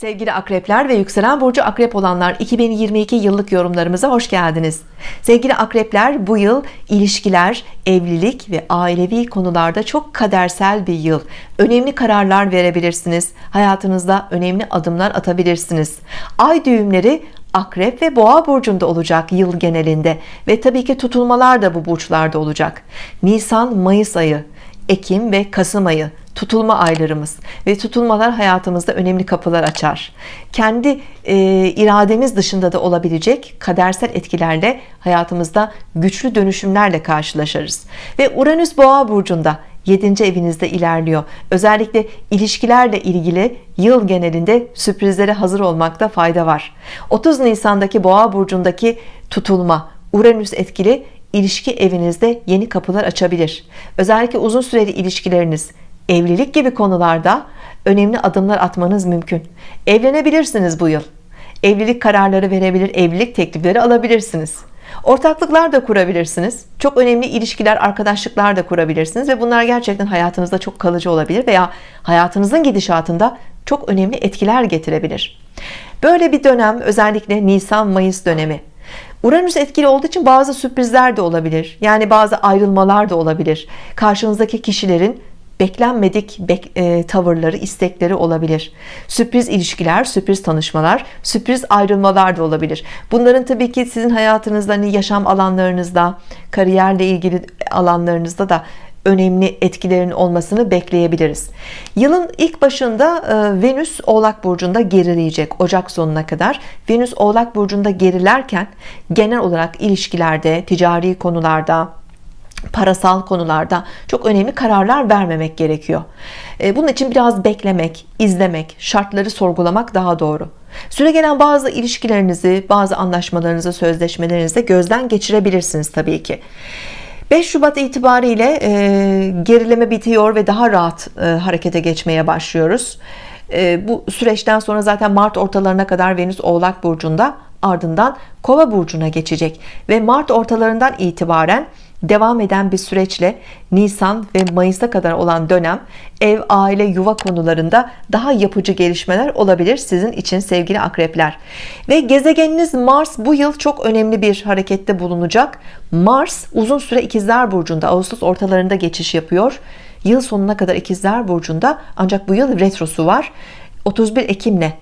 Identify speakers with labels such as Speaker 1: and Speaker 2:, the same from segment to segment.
Speaker 1: Sevgili akrepler ve yükselen burcu akrep olanlar 2022 yıllık yorumlarımıza hoş geldiniz. Sevgili akrepler bu yıl ilişkiler, evlilik ve ailevi konularda çok kadersel bir yıl. Önemli kararlar verebilirsiniz. Hayatınızda önemli adımlar atabilirsiniz. Ay düğümleri Akrep ve Boğa burcunda olacak yıl genelinde ve tabii ki tutulmalar da bu burçlarda olacak. Nisan Mayıs ayı, Ekim ve Kasım ayı tutulma aylarımız ve tutulmalar hayatımızda önemli kapılar açar. Kendi e, irademiz dışında da olabilecek kadersel etkilerle hayatımızda güçlü dönüşümlerle karşılaşırız. Ve Uranüs Boğa burcunda 7. evinizde ilerliyor. Özellikle ilişkilerle ilgili yıl genelinde sürprizlere hazır olmakta fayda var. 30 Nisan'daki Boğa burcundaki tutulma Uranüs etkili ilişki evinizde yeni kapılar açabilir. Özellikle uzun süreli ilişkileriniz, evlilik gibi konularda önemli adımlar atmanız mümkün. Evlenebilirsiniz bu yıl. Evlilik kararları verebilir, evlilik teklifleri alabilirsiniz. Ortaklıklar da kurabilirsiniz. Çok önemli ilişkiler, arkadaşlıklar da kurabilirsiniz ve bunlar gerçekten hayatınızda çok kalıcı olabilir veya hayatınızın gidişatında çok önemli etkiler getirebilir. Böyle bir dönem özellikle Nisan-Mayıs dönemi Uranüs etkili olduğu için bazı sürprizler de olabilir. Yani bazı ayrılmalar da olabilir. Karşınızdaki kişilerin beklenmedik bek, e, tavırları, istekleri olabilir. Sürpriz ilişkiler, sürpriz tanışmalar, sürpriz ayrılmalar da olabilir. Bunların tabii ki sizin hayatınızda, hani yaşam alanlarınızda, kariyerle ilgili alanlarınızda da önemli etkilerin olmasını bekleyebiliriz. Yılın ilk başında e, Venüs Oğlak Burcu'nda gerileyecek Ocak sonuna kadar. Venüs Oğlak Burcu'nda gerilerken genel olarak ilişkilerde, ticari konularda, parasal konularda çok önemli kararlar vermemek gerekiyor. E, bunun için biraz beklemek, izlemek, şartları sorgulamak daha doğru. Süre gelen bazı ilişkilerinizi, bazı anlaşmalarınızı, sözleşmelerinizi gözden geçirebilirsiniz tabii ki. 5 Şubat itibariyle e, gerileme bitiyor ve daha rahat e, harekete geçmeye başlıyoruz. E, bu süreçten sonra zaten Mart ortalarına kadar Venüs Oğlak Burcu'nda ardından Kova Burcu'na geçecek ve Mart ortalarından itibaren devam eden bir süreçle Nisan ve Mayıs'a kadar olan dönem ev, aile, yuva konularında daha yapıcı gelişmeler olabilir sizin için sevgili akrepler. Ve gezegeniniz Mars bu yıl çok önemli bir harekette bulunacak. Mars uzun süre ikizler burcunda Ağustos ortalarında geçiş yapıyor. Yıl sonuna kadar ikizler burcunda ancak bu yıl retrosu var. 31 Ekim'le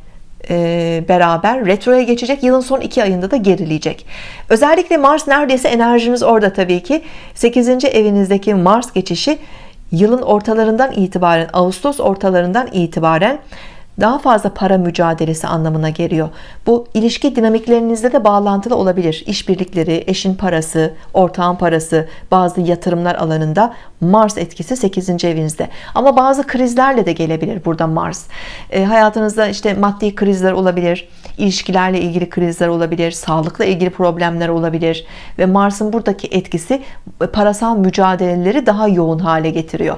Speaker 1: beraber retroya geçecek yılın son iki ayında da gerileyecek özellikle Mars neredeyse enerjiniz orada tabii ki 8. evinizdeki Mars geçişi yılın ortalarından itibaren Ağustos ortalarından itibaren daha fazla para mücadelesi anlamına geliyor. Bu ilişki dinamiklerinizde de bağlantılı olabilir. İşbirlikleri, eşin parası, ortağın parası, bazı yatırımlar alanında Mars etkisi 8. evinizde. Ama bazı krizlerle de gelebilir burada Mars. E, hayatınızda işte maddi krizler olabilir, ilişkilerle ilgili krizler olabilir, sağlıkla ilgili problemler olabilir ve Mars'ın buradaki etkisi parasal mücadeleleri daha yoğun hale getiriyor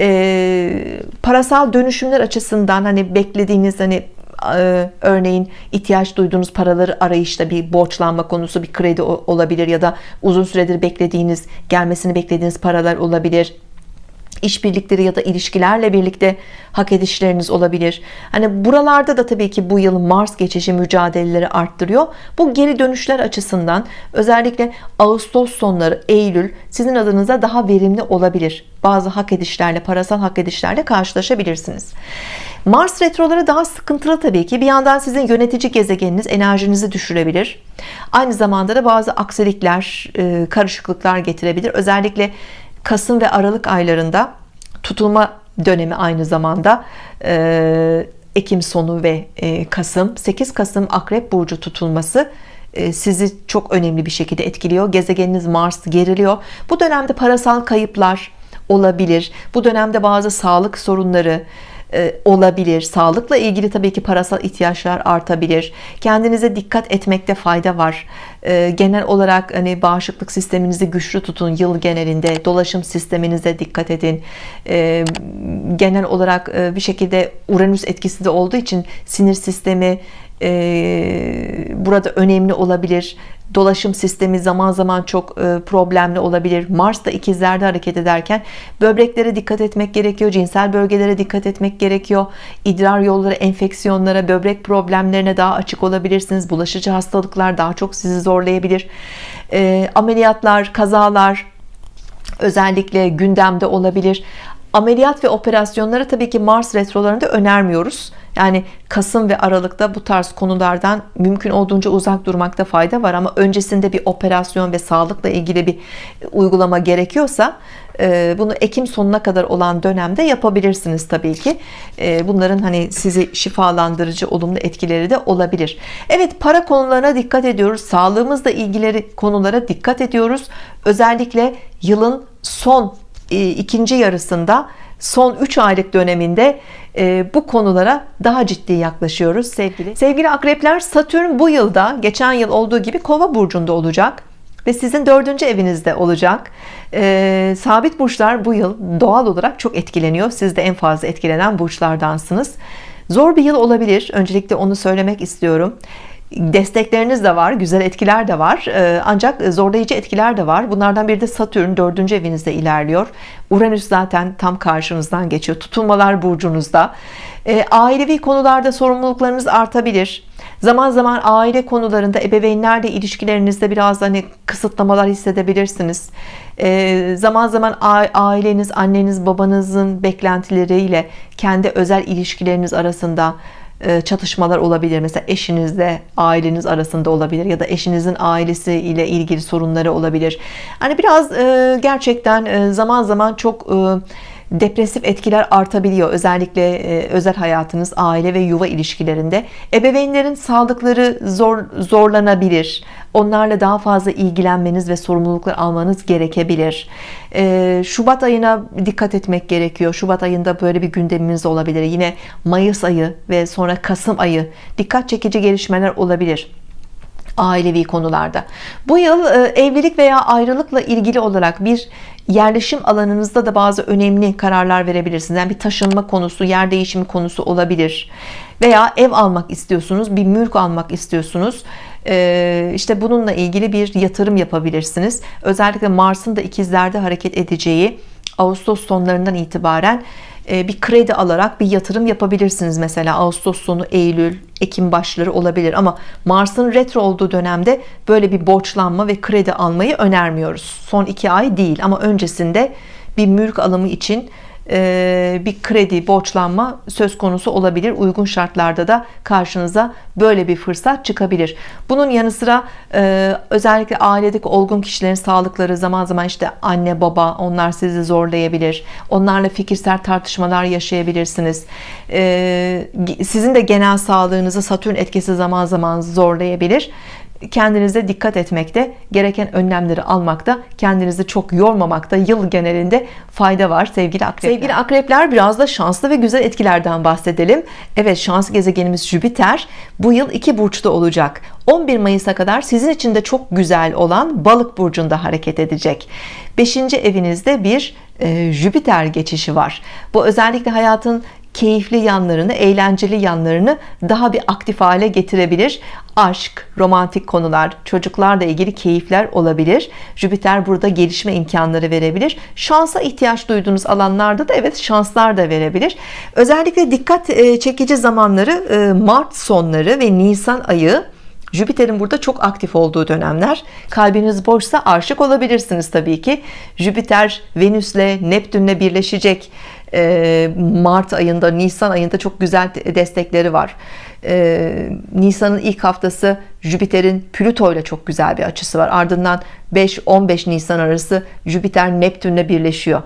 Speaker 1: e, parasal dönüşümler açısından hani beklediğiniz hani e, örneğin ihtiyaç duyduğunuz paraları arayışta bir borçlanma konusu bir kredi olabilir ya da uzun süredir beklediğiniz gelmesini beklediğiniz paralar olabilir işbirlikleri ya da ilişkilerle birlikte hak edişleriniz olabilir. Hani buralarda da tabii ki bu yıl Mars geçişi mücadeleleri arttırıyor. Bu geri dönüşler açısından özellikle Ağustos sonları Eylül sizin adınıza daha verimli olabilir. Bazı hak edişlerle parasal hak edişlerle karşılaşabilirsiniz. Mars retroları daha sıkıntılı tabii ki. Bir yandan sizin yönetici gezegeniniz enerjinizi düşürebilir. Aynı zamanda da bazı aksilikler, e, karışıklıklar getirebilir. Özellikle Kasım ve Aralık aylarında tutulma dönemi aynı zamanda e, Ekim sonu ve e, Kasım. 8 Kasım Akrep Burcu tutulması e, sizi çok önemli bir şekilde etkiliyor. Gezegeniniz Mars geriliyor. Bu dönemde parasal kayıplar olabilir. Bu dönemde bazı sağlık sorunları olabilir. Sağlıkla ilgili tabii ki parasal ihtiyaçlar artabilir. Kendinize dikkat etmekte fayda var. E, genel olarak hani bağışıklık sisteminizi güçlü tutun yıl genelinde. Dolaşım sisteminize dikkat edin. E, genel olarak bir şekilde Uranüs etkisi de olduğu için sinir sistemi burada önemli olabilir dolaşım sistemi zaman zaman çok problemli olabilir. Mars da ikizlerde hareket ederken böbreklere dikkat etmek gerekiyor cinsel bölgelere dikkat etmek gerekiyor. İdrar yolları enfeksiyonlara böbrek problemlerine daha açık olabilirsiniz. Bulaşıcı hastalıklar daha çok sizi zorlayabilir. Ameliyatlar kazalar özellikle gündemde olabilir. Ameliyat ve operasyonları tabii ki Mars retrolarında önermiyoruz yani Kasım ve Aralık'ta bu tarz konulardan mümkün olduğunca uzak durmakta fayda var ama öncesinde bir operasyon ve sağlıkla ilgili bir uygulama gerekiyorsa e, bunu Ekim sonuna kadar olan dönemde yapabilirsiniz tabii ki. E, bunların hani sizi şifalandırıcı olumlu etkileri de olabilir. Evet para konularına dikkat ediyoruz. Sağlığımızla ilgili konulara dikkat ediyoruz. Özellikle yılın son e, ikinci yarısında son 3 aylık döneminde e, bu konulara daha ciddi yaklaşıyoruz sevgili. Sevgili akrepler Satürn bu yılda geçen yıl olduğu gibi kova burcunda olacak ve sizin dördüncü evinizde olacak. E, sabit burçlar bu yıl doğal olarak çok etkileniyor. Siz de en fazla etkilenen burçlardansınız. Zor bir yıl olabilir. Öncelikle onu söylemek istiyorum destekleriniz de var güzel etkiler de var. Ee, ancak zorlayıcı etkiler de var. Bunlardan biri de Satürn dördüncü evinizde ilerliyor. Uranüs zaten tam karşınızdan geçiyor. Tutulmalar burcunuzda. Ee, ailevi konularda sorumluluklarınız artabilir. Zaman zaman aile konularında ebeveynlerle ilişkilerinizde biraz hani kısıtlamalar hissedebilirsiniz. Ee, zaman zaman aileniz anneniz babanızın beklentileriyle kendi özel ilişkileriniz arasında çatışmalar olabilir. Mesela eşinizle aileniz arasında olabilir ya da eşinizin ailesi ile ilgili sorunları olabilir. Hani biraz e, gerçekten e, zaman zaman çok depresif etkiler artabiliyor. Özellikle özel hayatınız aile ve yuva ilişkilerinde. Ebeveynlerin sağlıkları zor zorlanabilir. Onlarla daha fazla ilgilenmeniz ve sorumluluklar almanız gerekebilir. Şubat ayına dikkat etmek gerekiyor. Şubat ayında böyle bir gündemimiz olabilir. Yine Mayıs ayı ve sonra Kasım ayı dikkat çekici gelişmeler olabilir ailevi konularda. Bu yıl evlilik veya ayrılıkla ilgili olarak bir yerleşim alanınızda da bazı önemli kararlar verebilirsiniz. Yani bir taşınma konusu yer değişimi konusu olabilir veya ev almak istiyorsunuz bir mülk almak istiyorsunuz. Ee, işte bununla ilgili bir yatırım yapabilirsiniz. Özellikle Mars'ın da ikizlerde hareket edeceği Ağustos sonlarından itibaren e, bir kredi alarak bir yatırım yapabilirsiniz. Mesela Ağustos sonu Eylül Ekim başları olabilir ama Mars'ın retro olduğu dönemde böyle bir borçlanma ve kredi almayı önermiyoruz. Son iki ay değil ama öncesinde bir mülk alımı için bir kredi borçlanma söz konusu olabilir. Uygun şartlarda da karşınıza böyle bir fırsat çıkabilir. Bunun yanı sıra e, özellikle ailedeki olgun kişilerin sağlıkları zaman zaman işte anne baba onlar sizi zorlayabilir. Onlarla fikirsel tartışmalar yaşayabilirsiniz. E, sizin de genel sağlığınızı Satürn etkisi zaman zaman zorlayabilir kendinize dikkat etmekte gereken önlemleri almakta kendinizi çok yormamakta yıl genelinde fayda var sevgili akrepler. Sevgili akrepler biraz da şanslı ve güzel etkilerden bahsedelim. Evet şans gezegenimiz Jüpiter bu yıl iki burçta olacak. 11 Mayıs'a kadar sizin için de çok güzel olan balık burcunda hareket edecek. 5. evinizde bir e, Jüpiter geçişi var. Bu özellikle hayatın keyifli yanlarını, eğlenceli yanlarını daha bir aktif hale getirebilir. Aşk, romantik konular, çocuklarla ilgili keyifler olabilir. Jüpiter burada gelişme imkanları verebilir. Şansa ihtiyaç duyduğunuz alanlarda da evet şanslar da verebilir. Özellikle dikkat e, çekici zamanları e, Mart sonları ve Nisan ayı Jüpiter'in burada çok aktif olduğu dönemler. Kalbiniz boşsa aşık olabilirsiniz Tabii ki. Jüpiter Venüs'le Neptün'le birleşecek. Ee, Mart ayında Nisan ayında çok güzel destekleri var. Ee, Nisan'ın ilk haftası Jüpiter'in Plüto ile çok güzel bir açısı var. Ardından 5-15 Nisan arası Jüpiter Neptün'le birleşiyor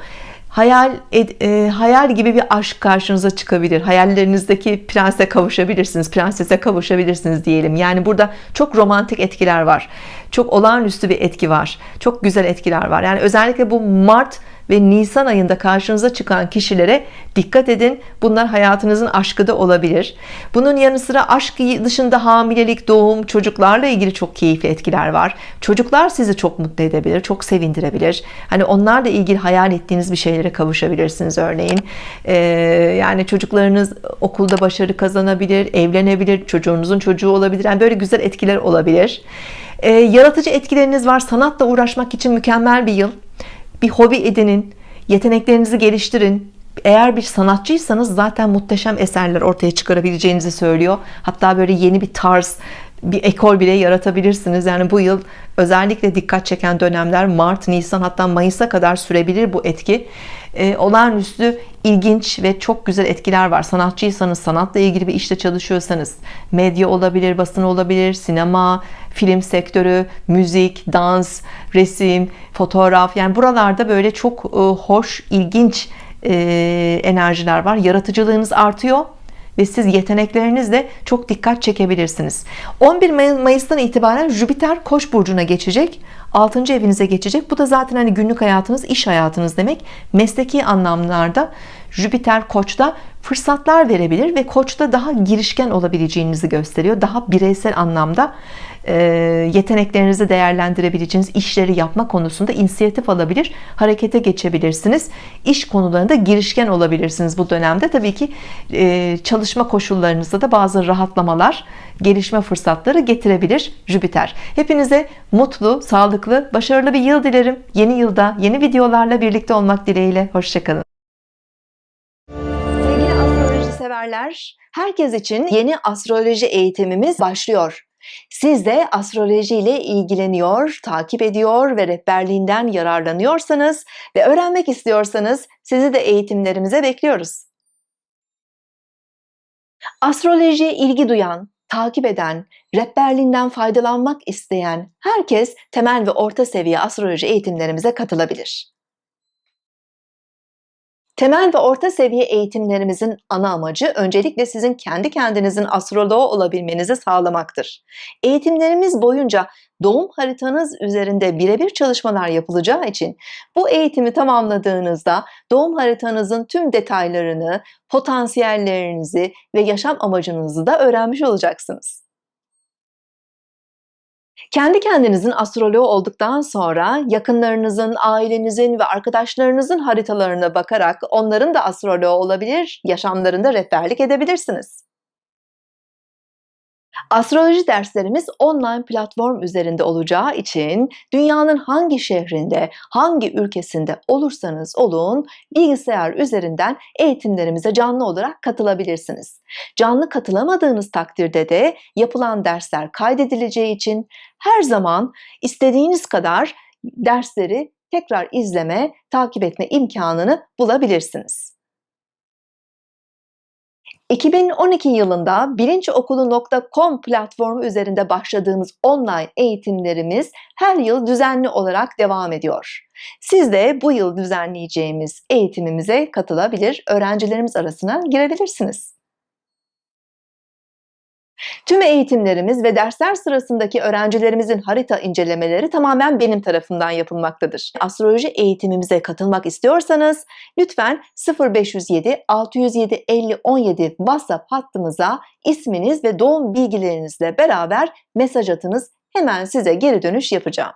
Speaker 1: hayal e, hayal gibi bir aşk karşınıza çıkabilir. Hayallerinizdeki prense kavuşabilirsiniz prensese kavuşabilirsiniz diyelim. Yani burada çok romantik etkiler var. Çok olağanüstü bir etki var. Çok güzel etkiler var. Yani özellikle bu Mart ve Nisan ayında karşınıza çıkan kişilere dikkat edin. Bunlar hayatınızın aşkı da olabilir. Bunun yanı sıra aşk dışında hamilelik, doğum, çocuklarla ilgili çok keyifli etkiler var. Çocuklar sizi çok mutlu edebilir, çok sevindirebilir. Hani onlarla ilgili hayal ettiğiniz bir şeylere kavuşabilirsiniz örneğin. Ee, yani çocuklarınız okulda başarı kazanabilir, evlenebilir, çocuğunuzun çocuğu olabilir. Yani böyle güzel etkiler olabilir. Ee, yaratıcı etkileriniz var. Sanatla uğraşmak için mükemmel bir yıl. Bir hobi edinin, yeteneklerinizi geliştirin. Eğer bir sanatçıysanız zaten muhteşem eserler ortaya çıkarabileceğinizi söylüyor. Hatta böyle yeni bir tarz, bir ekol bile yaratabilirsiniz. Yani bu yıl özellikle dikkat çeken dönemler Mart, Nisan hatta Mayıs'a kadar sürebilir bu etki. Ee, olağanüstü ilginç ve çok güzel etkiler var. Sanatçıysanız, sanatla ilgili bir işte çalışıyorsanız, medya olabilir, basın olabilir, sinema, film sektörü, müzik, dans, resim, fotoğraf. Yani buralarda böyle çok e, hoş, ilginç e, enerjiler var. Yaratıcılığınız artıyor ve siz yeteneklerinizle çok dikkat çekebilirsiniz. 11 Mayıs'tan itibaren Jüpiter Koç burcuna geçecek. 6. evinize geçecek. Bu da zaten hani günlük hayatınız, iş hayatınız demek. Mesleki anlamlarda Jüpiter Koç'ta fırsatlar verebilir ve Koç'ta daha girişken olabileceğinizi gösteriyor. Daha bireysel anlamda e, yeteneklerinizi değerlendirebileceğiniz işleri yapma konusunda inisiyatif alabilir, harekete geçebilirsiniz. İş konularında girişken olabilirsiniz bu dönemde. Tabii ki e, çalışma koşullarınızda da bazı rahatlamalar, gelişme fırsatları getirebilir Jüpiter. Hepinize mutlu, sağlıklı, başarılı bir yıl dilerim. Yeni yılda yeni videolarla birlikte olmak dileğiyle. Hoşçakalın. Severler, herkes için yeni astroloji eğitimimiz başlıyor. Siz de astroloji ile ilgileniyor, takip ediyor ve rehberliğinden yararlanıyorsanız ve öğrenmek istiyorsanız sizi de eğitimlerimize bekliyoruz. Astrolojiye ilgi duyan, takip eden, rehberliğinden faydalanmak isteyen herkes temel ve orta seviye astroloji eğitimlerimize katılabilir. Temel ve orta seviye eğitimlerimizin ana amacı öncelikle sizin kendi kendinizin astroloğu olabilmenizi sağlamaktır. Eğitimlerimiz boyunca doğum haritanız üzerinde birebir çalışmalar yapılacağı için bu eğitimi tamamladığınızda doğum haritanızın tüm detaylarını, potansiyellerinizi ve yaşam amacınızı da öğrenmiş olacaksınız. Kendi kendinizin astroloğu olduktan sonra yakınlarınızın, ailenizin ve arkadaşlarınızın haritalarına bakarak onların da astroloğu olabilir, yaşamlarında rehberlik edebilirsiniz. Astroloji derslerimiz online platform üzerinde olacağı için dünyanın hangi şehrinde, hangi ülkesinde olursanız olun bilgisayar üzerinden eğitimlerimize canlı olarak katılabilirsiniz. Canlı katılamadığınız takdirde de yapılan dersler kaydedileceği için her zaman istediğiniz kadar dersleri tekrar izleme, takip etme imkanını bulabilirsiniz. 2012 yılında bilinçokulu.com platformu üzerinde başladığımız online eğitimlerimiz her yıl düzenli olarak devam ediyor. Siz de bu yıl düzenleyeceğimiz eğitimimize katılabilir, öğrencilerimiz arasına girebilirsiniz. Tüm eğitimlerimiz ve dersler sırasındaki öğrencilerimizin harita incelemeleri tamamen benim tarafından yapılmaktadır. Astroloji eğitimimize katılmak istiyorsanız lütfen 0507 607 50 17 WhatsApp hattımıza isminiz ve doğum bilgilerinizle beraber mesaj atınız. Hemen size geri dönüş yapacağım.